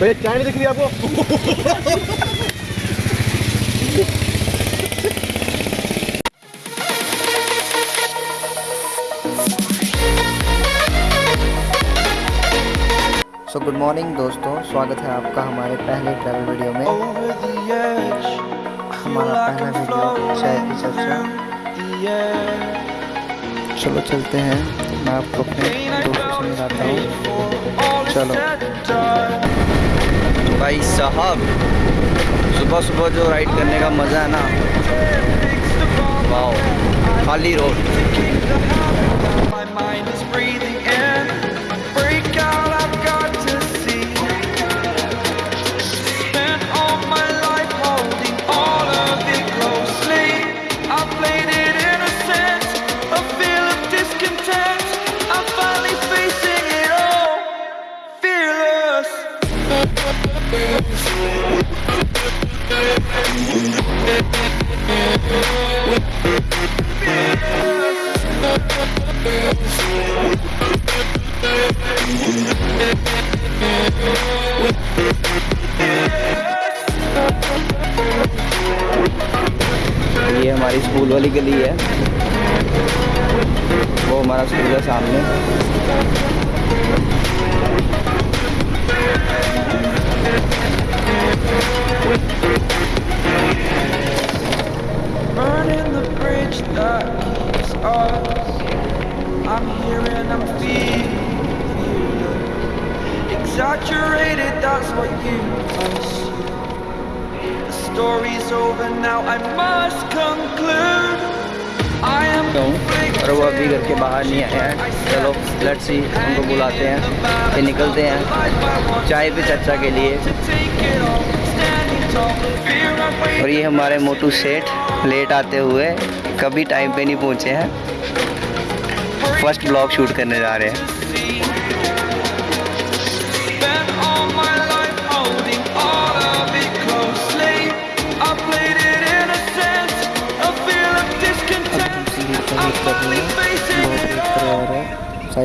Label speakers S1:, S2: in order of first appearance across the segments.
S1: भैया चाय नहीं दिख रही आपको?
S2: सो गुड मॉर्निंग दोस्तों। स्वागत है आपका हमारे पहले ट्रैवल वीडियो में। हमारा पहला वीडियो चाय की चर्चा। चलो चलते हैं। मैं आपको अपने दोस्तों से मिलाता हूँ। चलो।
S3: भाई साहब सुबह सुबह जो राइड करने का मज़ा है ना। वाह खाली रोड ये हमारी स्कूल वाली गली है। वो हमारा स्कूल है सामने।
S4: Exaggerated, that's what you assume. The story's over now, I must conclude. I am
S3: और वो अभी घर के बाहर नहीं आया है। चलो लेट्स सी उनको बुलाते हैं फिर निकलते हैं। चाय पे चर्चा के लिए। और ये हमारे मोटू सेठ लेट आते हुए कभी टाइम पे नहीं पहुँचे हैं। फ़र्स्ट ब्लॉग शूट करने जा रहे हैं।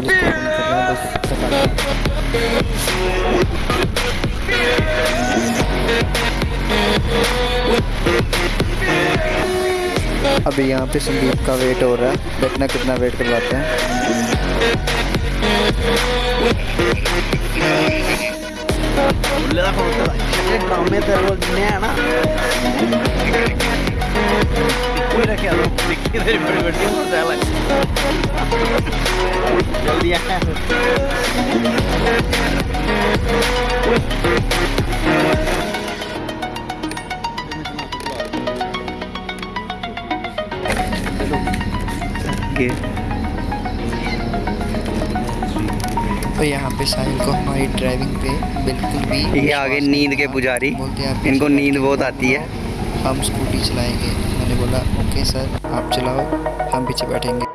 S2: कर रहे हैं, बस खत्म। अभी यहाँ पे संदीप का वेट हो रहा है, देखना कितना वेट करवाते हैं
S3: कि
S2: तो यहाँ पे साहिल को हमारी ड्राइविंग पे बिल्कुल भी
S3: ये आगे नींद के पुजारी।
S2: बोलते हैं
S3: इनको नींद बहुत आती है।
S2: हम स्कूटी चलाएँगे। मैंने बोला ओके सर आप चलाओ हम पीछे बैठेंगे।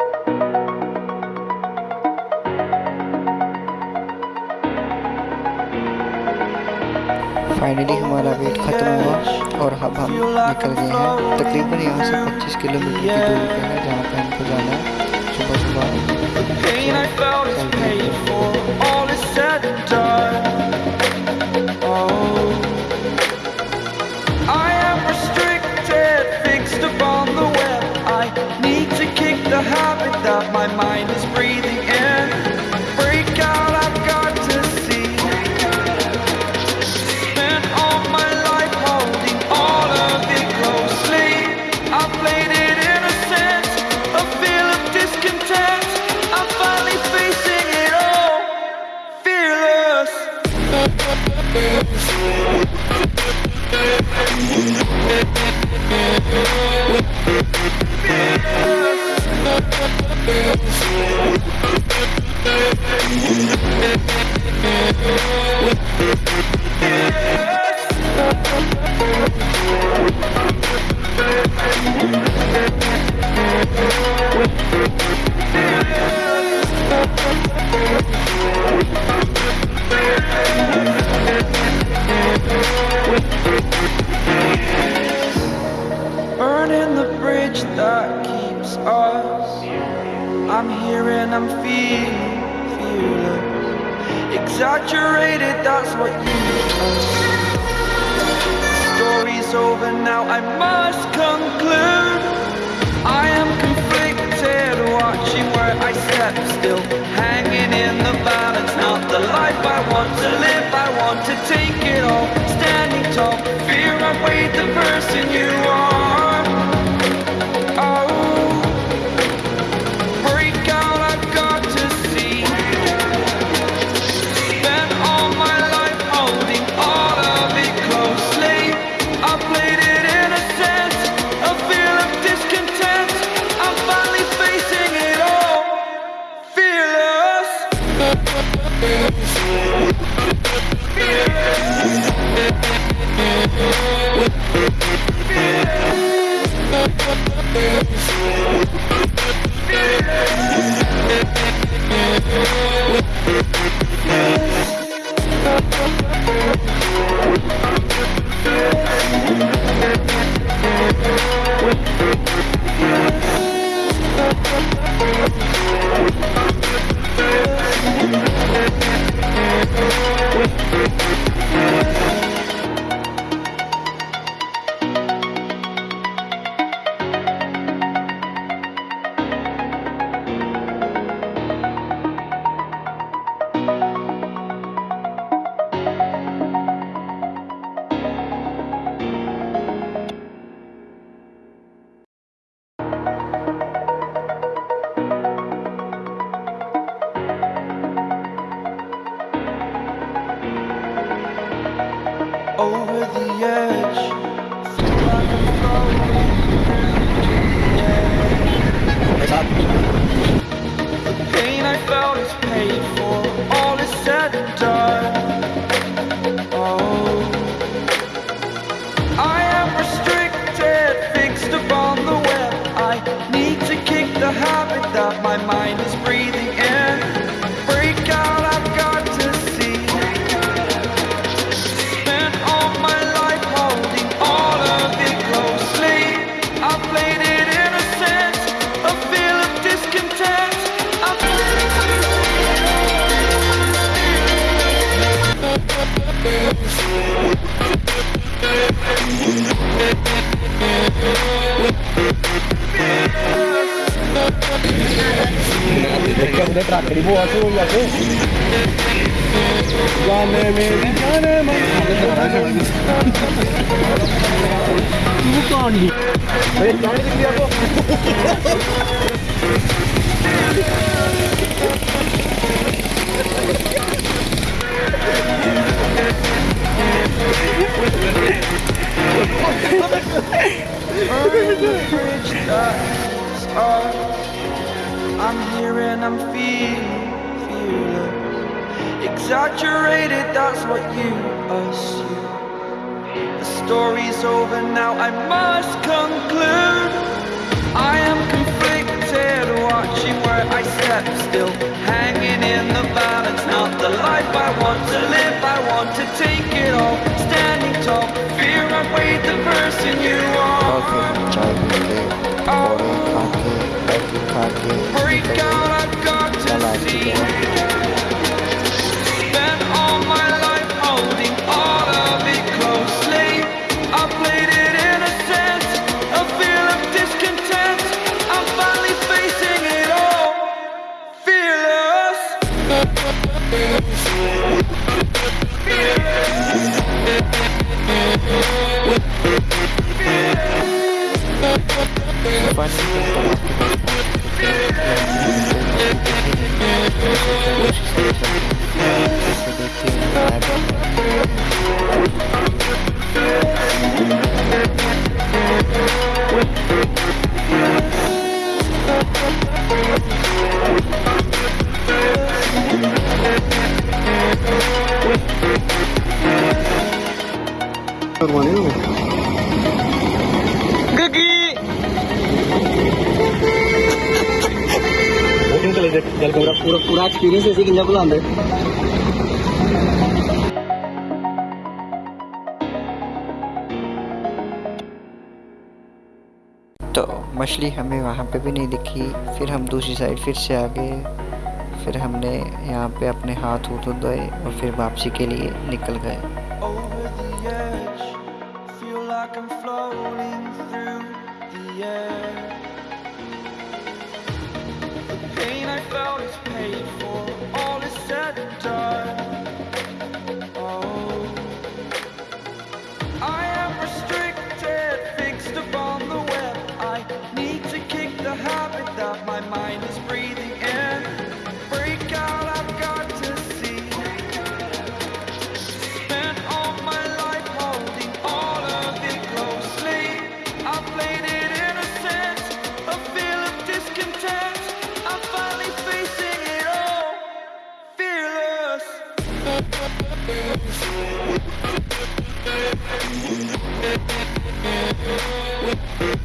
S2: फाइनली हमारा वेट ख़त्म हुआ और अब हम निकल गए हैं। तकरीबन यहाँ से 25 किलोमीटर की दूरी पर है जहाँ पर हमको जाना है। सुबह सुबह
S4: Burning the bridge that keeps us. I'm here and I'm feeling fearless.
S3: Exaggerated, that's what you Story's over now, I must conclude. I am conflicted, watching where I step still, hanging in the balance. Not the life I want to live, I want to take it all. Standing tall, fear I weighed the person you are. The pain I felt is paid for.
S1: देखिए हमने track करी वो आके वो आके जाने मेरी जाने तू कौन ली अरे कौन दिख लिया
S3: को that's. I'm here and I'm feeling fearless. Exaggerated, that's what you assume. The story's over now, I must conclude. I am conflicted, watching where I step still, hanging
S1: Good one.
S2: तो मछली हमें वहाँ पे भी नहीं दिखी, फिर हम दूसरी साइड फिर से आ गए।
S3: फिर हमने यहाँ पे अपने हाथ हूथ धोए और फिर वापसी के लिए निकल गए।
S5: We'll.